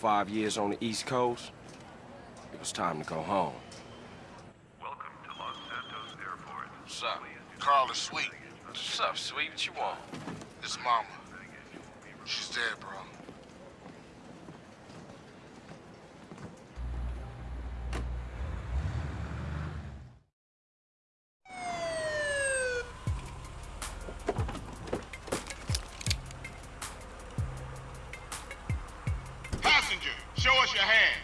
five years on the East Coast, it was time to go home. Welcome to Los Santos Airport. What's up? Carl is sweet. What's up, sweet? What you want? This mama. She's dead, bro. Us your hand.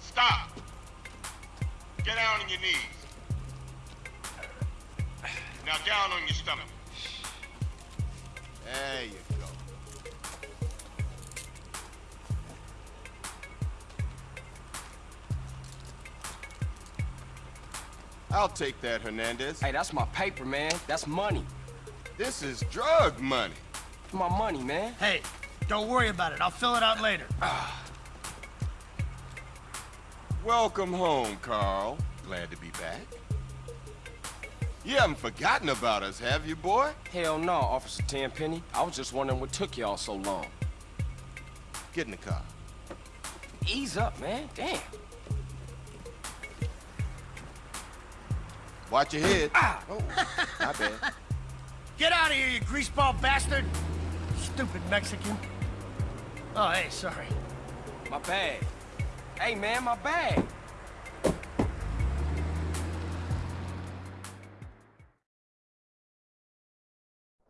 Stop. Get down on your knees. Now down on your stomach. There you go. I'll take that, Hernandez. Hey, that's my paper, man. That's money. This is drug money. My money, man. Hey, don't worry about it. I'll fill it out later. Welcome home, Carl. Glad to be back. You haven't forgotten about us, have you, boy? Hell no, Officer Tenpenny. I was just wondering what took y'all so long. Get in the car. Ease up, man. Damn. Watch your head. Ah! Oh, my bad. Get out of here, you greaseball bastard! Stupid Mexican. Oh, hey, sorry. My bag. Hey, man, my bag.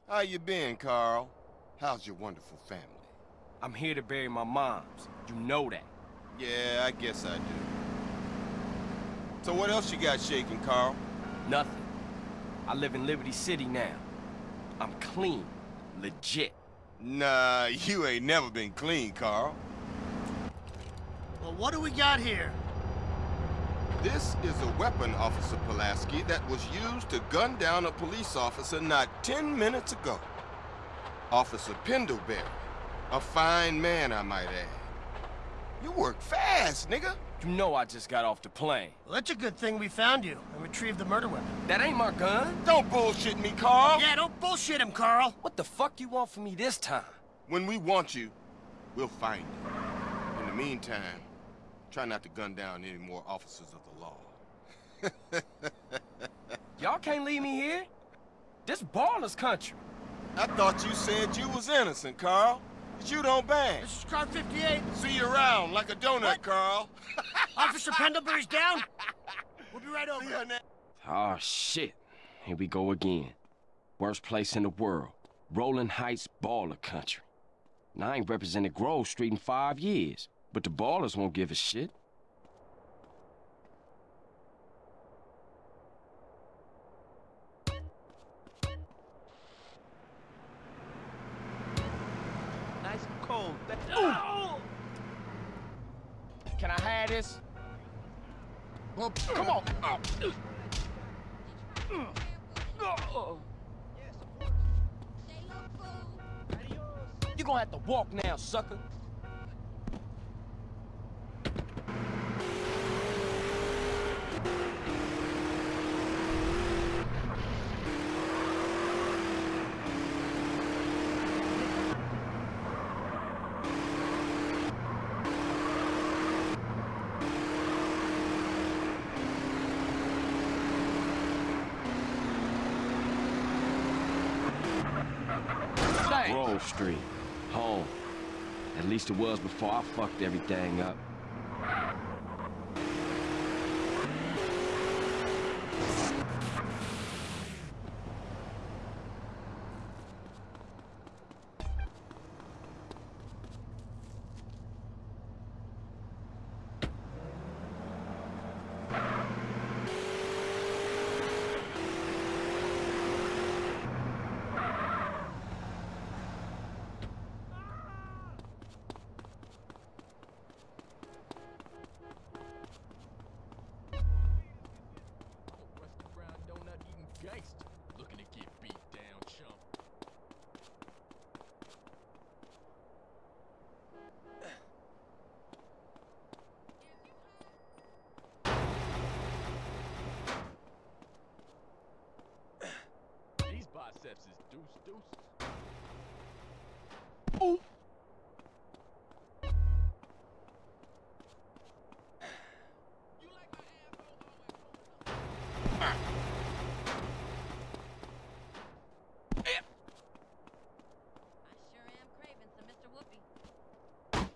How you been, Carl? How's your wonderful family? I'm here to bury my moms. You know that. Yeah, I guess I do. So what else you got shaking, Carl? Nothing. I live in Liberty City now. I'm clean. Legit. Nah, you ain't never been clean, Carl. Well, what do we got here? This is a weapon, Officer Pulaski, that was used to gun down a police officer not 10 minutes ago. Officer Pendlebury. A fine man, I might add. You work fast, nigga. You know I just got off the plane. Well, that's a good thing we found you and retrieved the murder weapon. That ain't my gun. Don't bullshit me, Carl. Yeah, don't bullshit him, Carl. What the fuck you want from me this time? When we want you, we'll find you. In the meantime, try not to gun down any more officers of the law. Y'all can't leave me here. This Ballas country. I thought you said you was innocent, Carl. But you don't bang. This is car 58. See you around like a donut, What? Carl. Officer Pendlebury's down. We'll be right over. See ya. Oh, shit. Here we go again. Worst place in the world. Rolling Heights Ballas country. Now, I ain't represented Grove Street in five years, but the Ballas won't give a shit. Cold. Can I have this? Well, come on. Oh. You gonna have to walk now, sucker. Street. Home. At least it was before I fucked everything up. Rusty brown donut eating gangster. Looking to get beat down, chump. These biceps is deuce deuces. I sure am craving some Mr. Whoopee. Oh!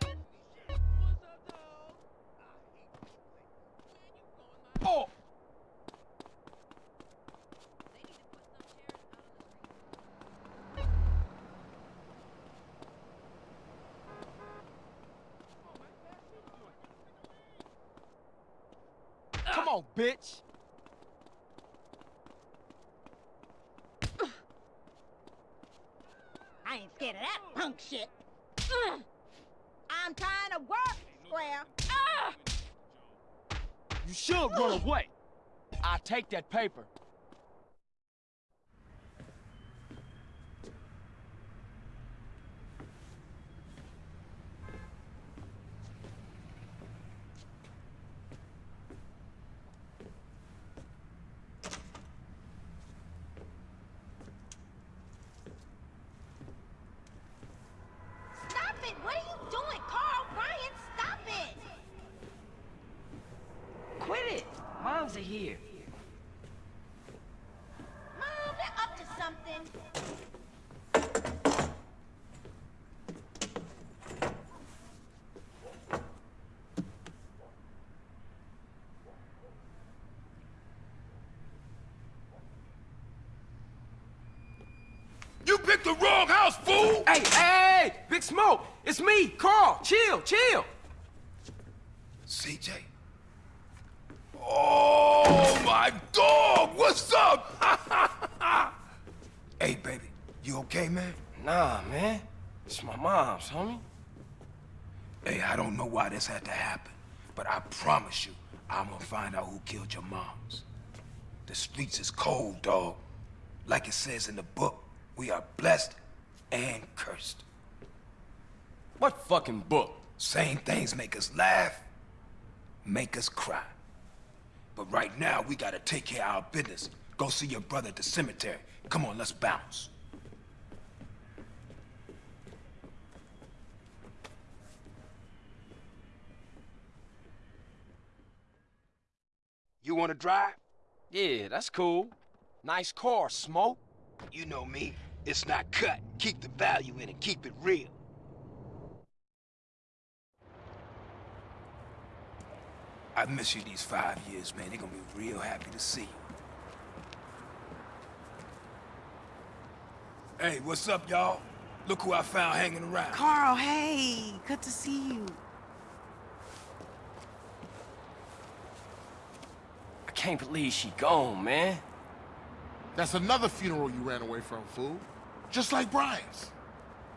They need to put some chairs out on the street. Come on, bitch! I ain't scared of that punk shit. I'm trying to work, Square. You should run away. I take that paper. Stop it! What are you doing, Carl? Ryan, stop it! Quit it! Moms are here. Mom, they're up to something. You picked the wrong house, fool! Hey, hey, Big Smoke! It's me, Carl! Chill, chill! CJ? Oh, my dog! What's up? hey, baby. You okay, man? Nah, man. It's my mom's, homie. Hey, I don't know why this had to happen, but I promise you, I'm gonna find out who killed your moms. The streets is cold, dog. Like it says in the book, we are blessed and cursed. What fucking book? Same things make us laugh, make us cry. But right now, we gotta take care of our business. Go see your brother at the cemetery. Come on, let's bounce. You wanna drive? Yeah, that's cool. Nice car, Smoke. You know me. It's not cut. Keep the value in it. Keep it real. I miss you these five years, man. They're gonna be real happy to see you. Hey, what's up, y'all? Look who I found hanging around. Carl, hey, good to see you. I can't believe she gone, man. That's another funeral you ran away from, fool. Just like Brian's.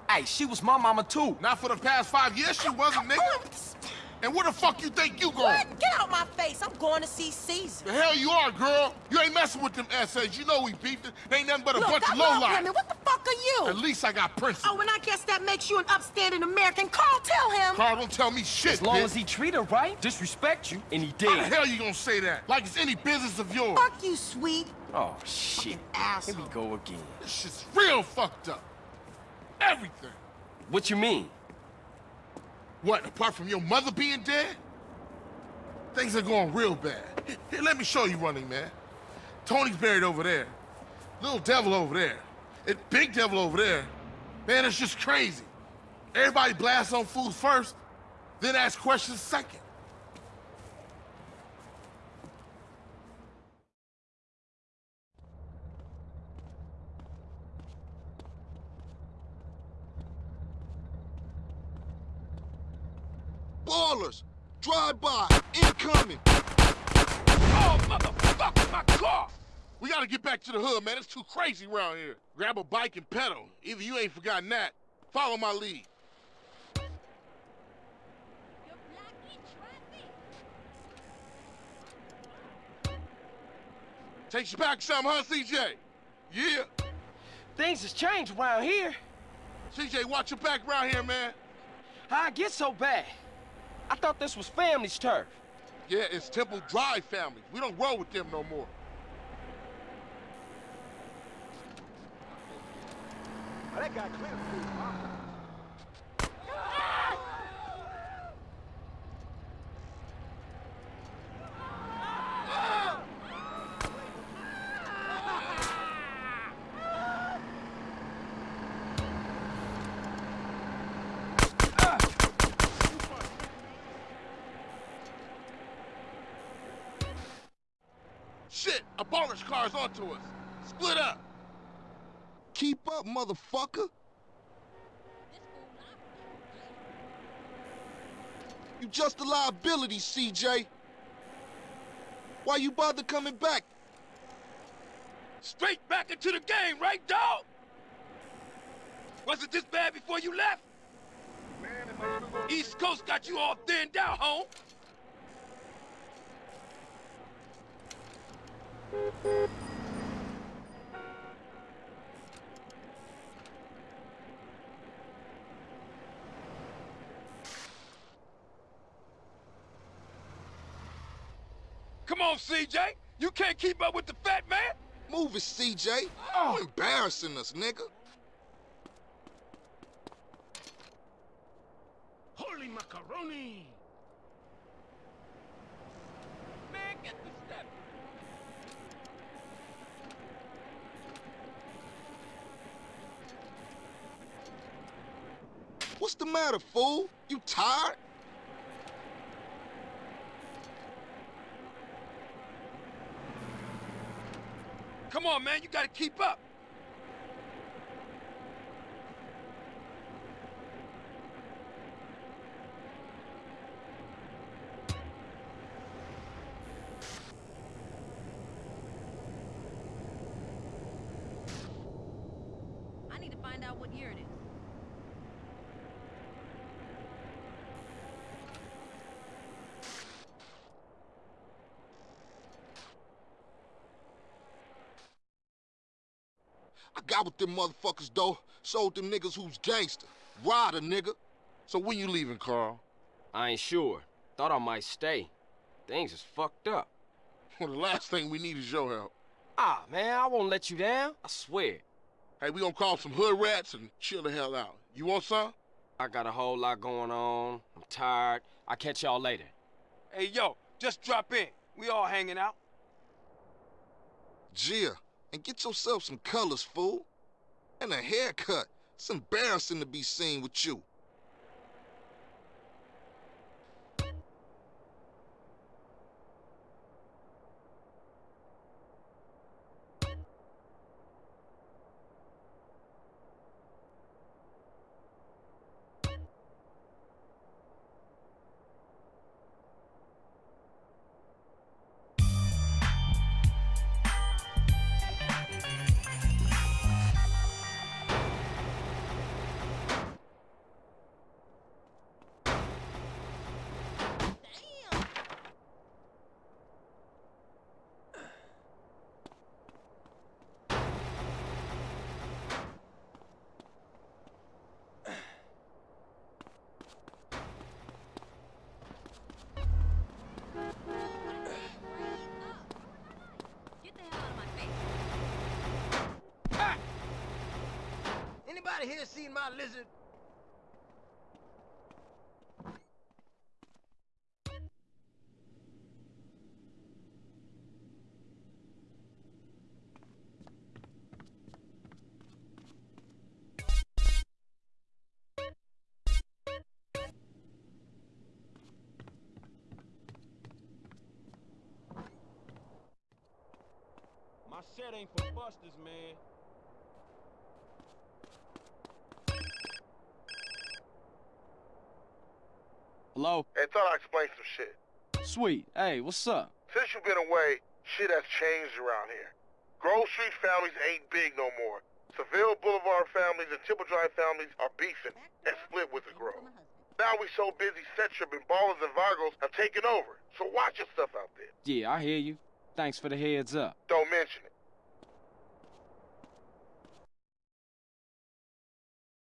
Hey, she was my mama too. Not for the past five years, she wasn't, nigga. And where the fuck you think you going? What? Get out my face. I'm going to see Cesar. The hell you are, girl. You ain't messing with them essays. You know we beefed it. They ain't nothing but a Look, bunch I of love lowlife. women. What the fuck are you? At least I got principles. Oh, and I guess that makes you an upstanding American. Carl, tell him. Carl, don't tell me shit, As long bitch. as he treat her right, disrespect you, and he did. How the did. hell you gonna say that? Like it's any business of yours. Fuck you, sweet. Oh, shit. Here we go again. This shit's real fucked up. Everything. What you mean? What, apart from your mother being dead? Things are going real bad. Here, let me show you running, man. Tony's buried over there. Little devil over there. And big devil over there. Man, it's just crazy. Everybody blasts on fools first, then ask questions second. Ballas! Drive by! Incoming! Oh, motherfucker, my car! We gotta get back to the hood, man. It's too crazy around here. Grab a bike and pedal. Either you ain't forgotten that. Follow my lead. You're blocking traffic. Takes you back some, huh, CJ? Yeah. Things has changed around here. CJ, watch your back around here, man. How I get so bad? I thought this was family's turf. Yeah, it's Temple Drive family. We don't roll with them no more. Oh, that guy clear food, huh? Shit, a Ballas car's onto us. Split up. Keep up, motherfucker. You just a liability, CJ. Why you bother coming back? Straight back into the game, right, dog? Was it this bad before you left? East Coast got you all thinned out, home. On, CJ. You can't keep up with the fat man. Move it, CJ. Oh. You embarrassing us, nigga. Holy macaroni! Man, get the step. What's the matter, fool? You tired? Come on, man. You gotta keep up. I need to find out what year it is. I got with them motherfuckers, though. Sold them niggas who's gangster. Rider, nigga. So when you leaving, Carl? I ain't sure. Thought I might stay. Things is fucked up. Well, the last thing we need is your help. Ah, man, I won't let you down. I swear. Hey, we gonna call some hood rats and chill the hell out. You want some? I got a whole lot going on. I'm tired. I'll catch y'all later. Hey, yo, just drop in. We all hanging out. Gia, and get yourself some colors, fool. And a haircut. It's embarrassing to be seen with you. Anybody here seen my lizard? My set ain't for busters, man. Hello? Hey, thought I'd explain some shit. Sweet. Hey, what's up? Since you've been away, shit has changed around here. Grove Street families ain't big no more. Seville Boulevard families and Temple Drive families are beefing and split with the Grove. Now we so busy, Setchup and Ballas and Vargos have taken over. So watch your stuff out there. Yeah, I hear you. Thanks for the heads up. Don't mention it.